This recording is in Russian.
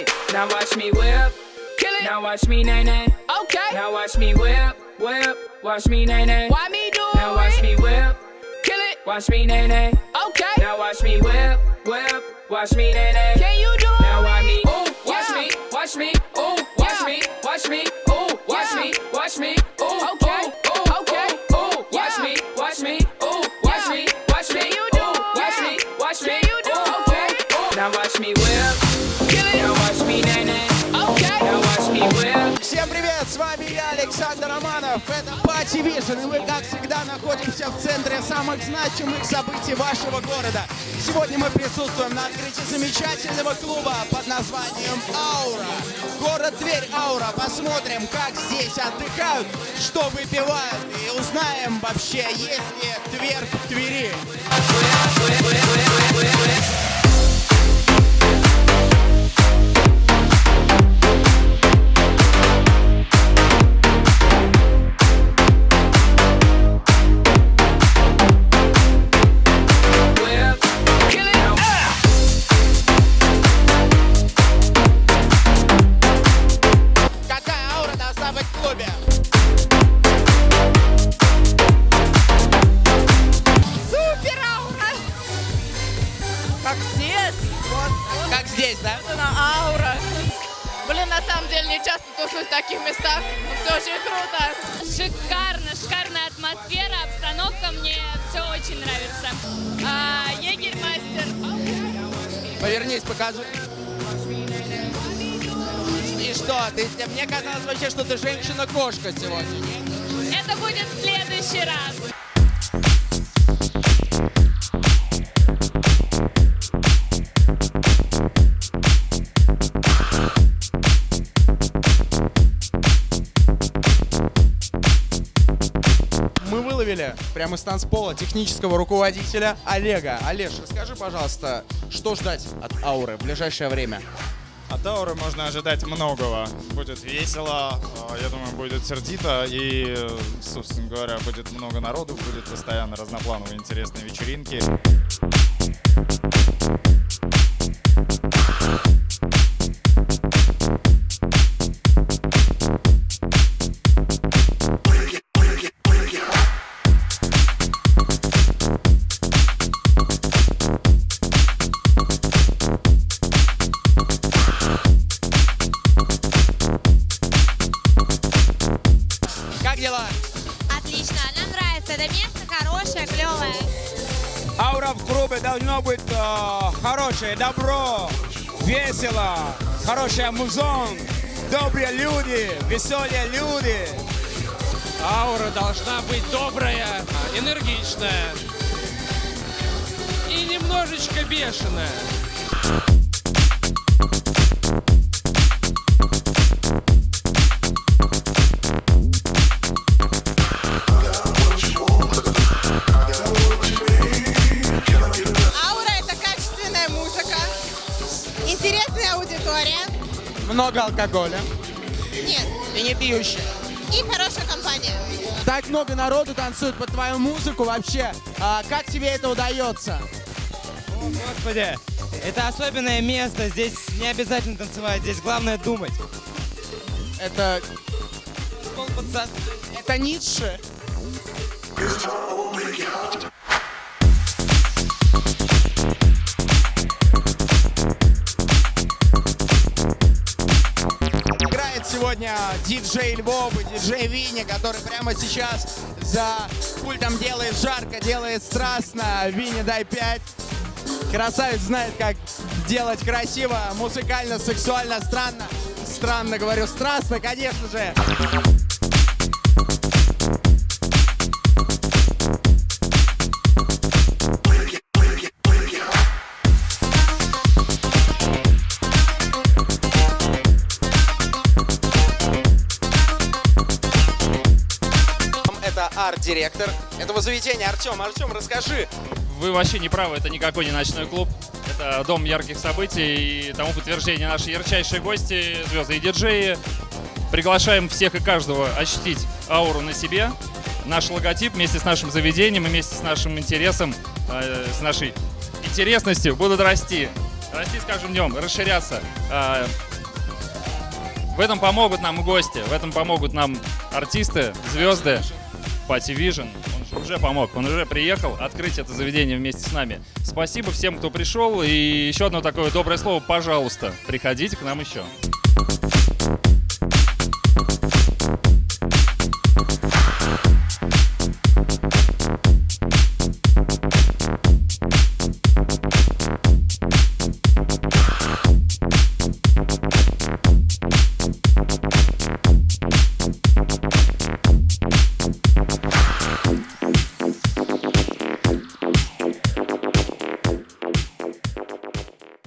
Now watch me whip. Kill it. Now watch me nay nay. Okay. Now watch me whip, whip. Watch me nay nay. Why me do it? Now watch me whip. Kill it. Watch me nay nay. Okay. Now watch me whip, whip. Watch me nay nay. Can you do с вами я, Александр Романов. Это Party Vision, и мы, как всегда, находимся в центре самых значимых событий вашего города. Сегодня мы присутствуем на открытии замечательного клуба под названием «Аура». Город Тверь, Аура. Посмотрим, как здесь отдыхают, что выпивают, и узнаем вообще, есть ли Тверь Как здесь. Вот. Как здесь, да? Вот она аура. Блин, на самом деле не часто тусуюсь в таких местах. но Все очень круто. Шикарно, шикарная атмосфера, обстановка, мне все очень нравится. А, Егерь-мастер. Повернись, покажи. И что? Ты, мне казалось вообще, что ты женщина-кошка сегодня. Это будет в следующий раз. Выловили прямо из танцпола технического руководителя Олега. Олеж, расскажи, пожалуйста, что ждать от ауры в ближайшее время? От ауры можно ожидать многого. Будет весело, э, я думаю, будет сердито и, собственно говоря, будет много народу, будет постоянно разноплановые интересные вечеринки. Это место хорошее, клевое. Аура в клубе должно быть э, хорошее, добро, весело, хороший музон, добрые люди, веселые люди. Аура должна быть добрая, энергичная и немножечко бешеная. Много алкоголя. нет, И не пьющие. и хорошая компания. Так много народу танцует под твою музыку вообще. А как тебе это удается? Господи, это особенное место. Здесь не обязательно танцевать, здесь главное думать. Это, это Ницше. Диджей Львов и диджей Винни, который прямо сейчас за пультом делает жарко, делает страстно. Винни, дай пять. Красавец знает, как делать красиво, музыкально, сексуально, странно. Странно, говорю, страстно, конечно же. Арт-директор этого заведения. Артем, Артем, расскажи, Вы вообще не правы, это никакой не ночной клуб. Это дом ярких событий и тому подтверждение наши ярчайшие гости, звезды и диджеи. Приглашаем всех и каждого ощутить ауру на себе. Наш логотип вместе с нашим заведением и вместе с нашим интересом, э, с нашей интересностью будут расти. расти с каждым днем, расширяться. А, В этом помогут нам гости, в этом помогут нам артисты, звезды. Пати Vision, он же уже помог, он уже приехал открыть это заведение вместе с нами. Спасибо всем, кто пришел, и еще одно такое доброе слово, пожалуйста, приходите к нам еще.